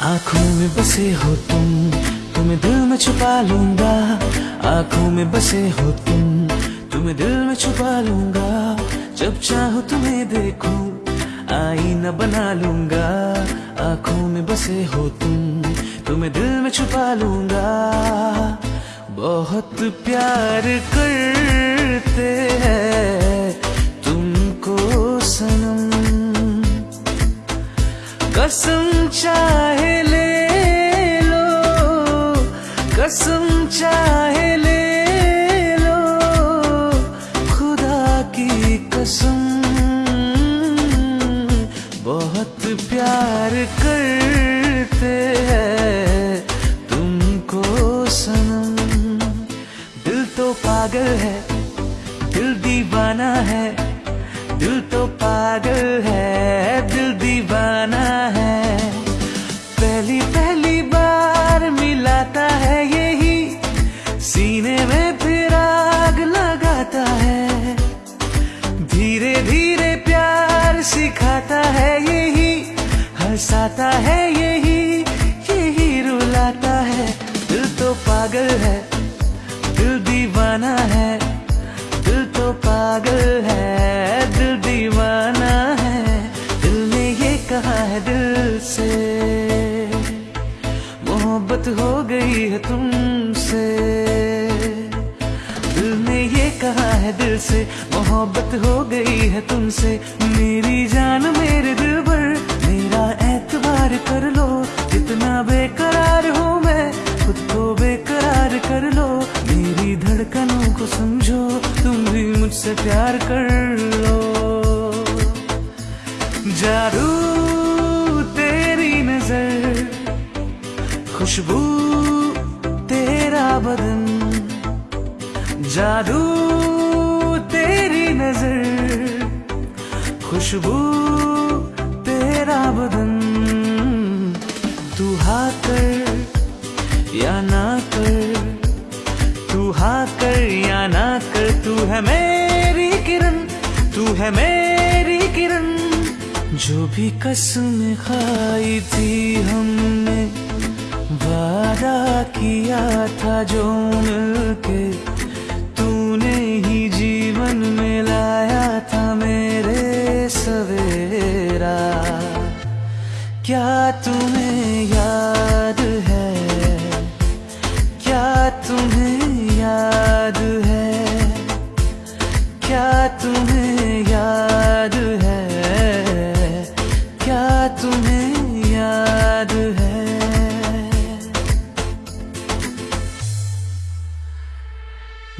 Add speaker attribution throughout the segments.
Speaker 1: आँखों में बसे हो तुम, तुम्हें दिल में छुपा लूँगा। आँखों में बसे हो तुम, तुम्हें दिल में छुपा लूँगा। जब चाहो तुम्हें देखूँ, आईना बना लूँगा। आँखों में बसे हो तुम, तुम्हें दिल में छुपा लूँगा। बहुत प्यार करते हैं तुमको सनम। कसम चाहे ले लो, कसम चाहे ले लो, खुदा की कसम। बहुत प्यार करते हैं तुमको सनम। दिल तो पागल है, दिल दीवाना है, दिल तो पागल है, दिल दीवाना में फिर आग लगाता है। धीरे धीरे प्यार सिखाता है यही, हंसाता है यही यही रुलाता है। दिल तो पागल है, दिल दीवाना है, दिल तो पागल है, दिल दीवाना मोहब्बत हो गई है तुमसे। दिल ने ये कहा है दिल से, मोहब्बत हो गई है तुमसे। मेरी जान मेरे दिल पर, मेरा एतबार कर लो। जितना बेकरार हूँ मैं, खुद को बेकरार कर लो। मेरी धड़कनों को समझो, तुम भी मुझसे प्यार कर लो। जादू खुशबू तेरा बदन, जादू तेरी नज़र, खुशबू तेरा बदन। तू हा कर या ना कर, तू हा कर या ना कर, तू है मेरी किरण, तू है मेरी किरण। जो भी कसम खाई थी हमने वादा किया था जो मिलके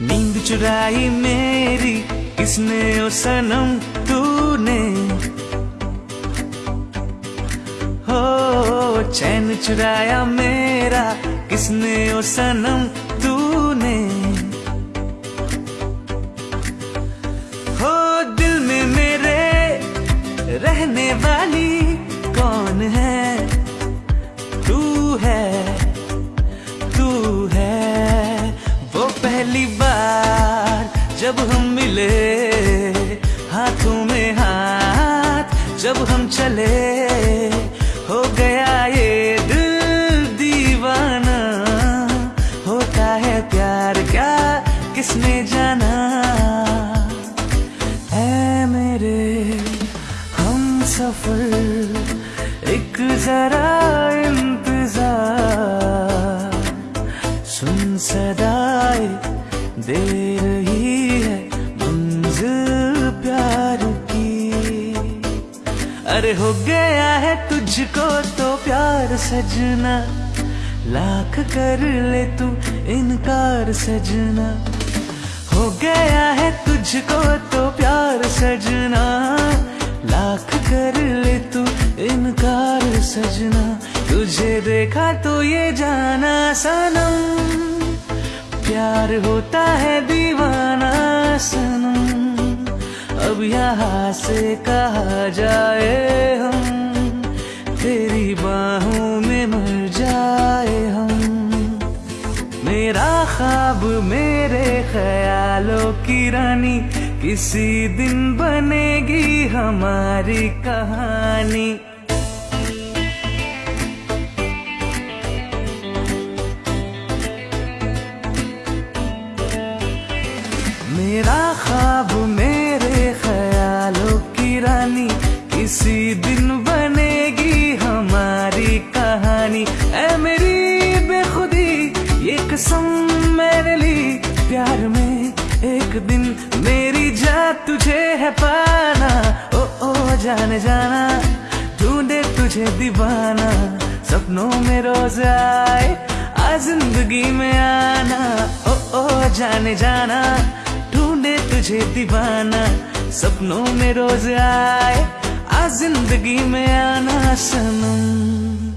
Speaker 1: नींद चुराई मेरी किसने ओ सनम तूने? हो चैन चुराया मेरा किसने ओ सनम सफ़र, एक जरा इंतज़ार। सुन सदाए दे रही है मंजिल प्यार की। अरे हो गया है तुझको तो प्यार सजना, लाख कर ले तू इनकार सजना। हो गया है तुझको देखा तो ये जाना सनम। प्यार होता है दीवाना सनम। अब यहाँ से कहा जाए हम, तेरी बाहों में मर जाए हम। मेरा ख्वाब मेरे ख्यालों की रानी, किसी दिन बनेगी हमारी कहानी। दीवानी ऐ मेरी बेखुदी, ये कसम मैंने ली। प्यार में एक दिन मेरी जा तुझे है पाना। ओ ओ, जाने जाना, ढूंढे तुझे दीवाना। सपनों में रोज आए आ ज़िंदगी में आना। ओ ओ, जाने जाना, ढूंढे तुझे दीवाना। सपनों में रोज आए आ ज़िंदगी में आना। सनम।